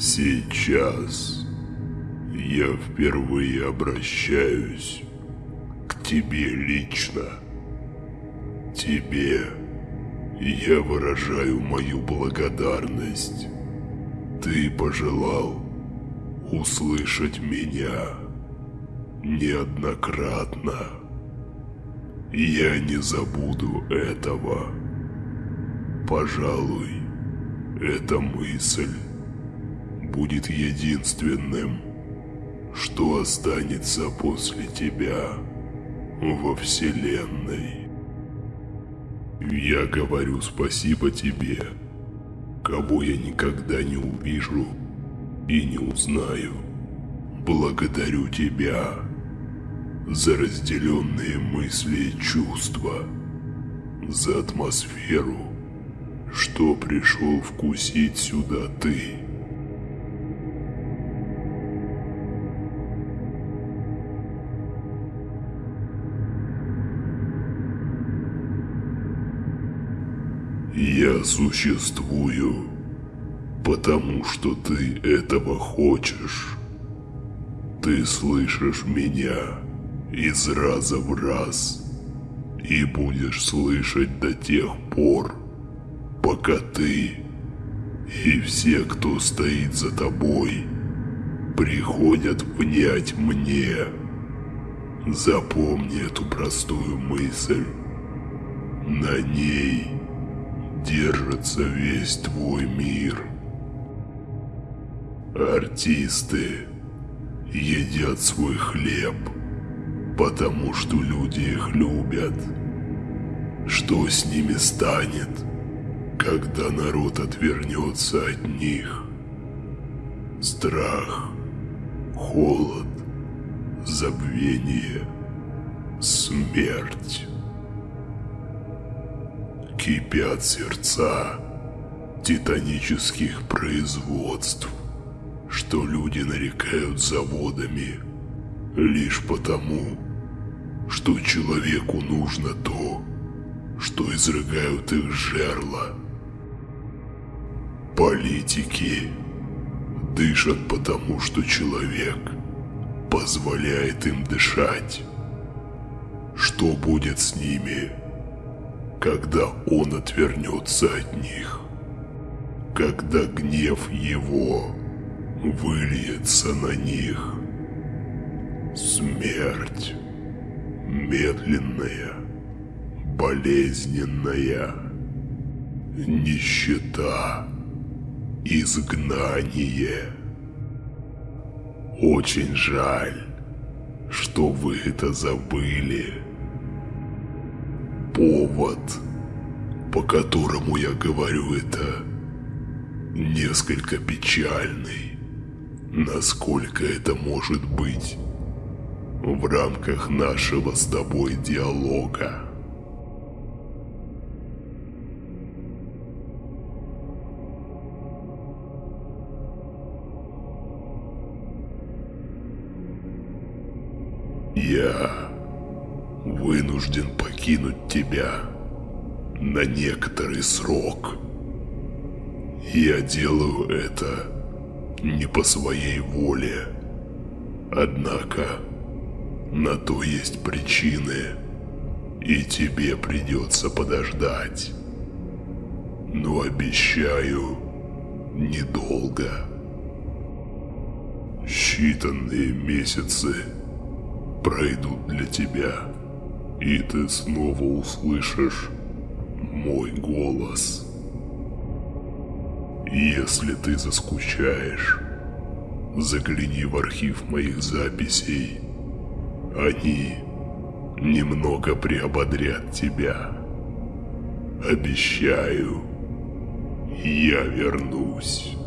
Сейчас я впервые обращаюсь к тебе лично. Тебе я выражаю мою благодарность. Ты пожелал услышать меня неоднократно. Я не забуду этого. Пожалуй, эта мысль будет единственным, что останется после тебя во Вселенной. Я говорю спасибо тебе, кого я никогда не увижу и не узнаю. Благодарю тебя за разделенные мысли и чувства, за атмосферу, что пришел вкусить сюда ты. Я существую, потому что ты этого хочешь. Ты слышишь меня из раза в раз и будешь слышать до тех пор, пока ты и все, кто стоит за тобой, приходят внять мне. Запомни эту простую мысль. На ней держится весь твой мир. Артисты едят свой хлеб, потому что люди их любят. Что с ними станет, когда народ отвернется от них? Страх, холод, забвение, смерть кипят сердца титанических производств, что люди нарекают заводами лишь потому, что человеку нужно то, что изрыгают их жерла. Политики дышат потому, что человек позволяет им дышать. Что будет с ними? Когда он отвернется от них, когда гнев его выльется на них. Смерть медленная, болезненная, нищета, изгнание. Очень жаль, что вы это забыли повод, по которому я говорю это, несколько печальный. Насколько это может быть в рамках нашего с тобой диалога. Я вынужден покинуть тебя на некоторый срок. Я делаю это не по своей воле. Однако на то есть причины, и тебе придется подождать. Но обещаю, недолго. Считанные месяцы пройдут для тебя и ты снова услышишь мой голос. Если ты заскучаешь, загляни в архив моих записей. Они немного приободрят тебя. Обещаю, я вернусь.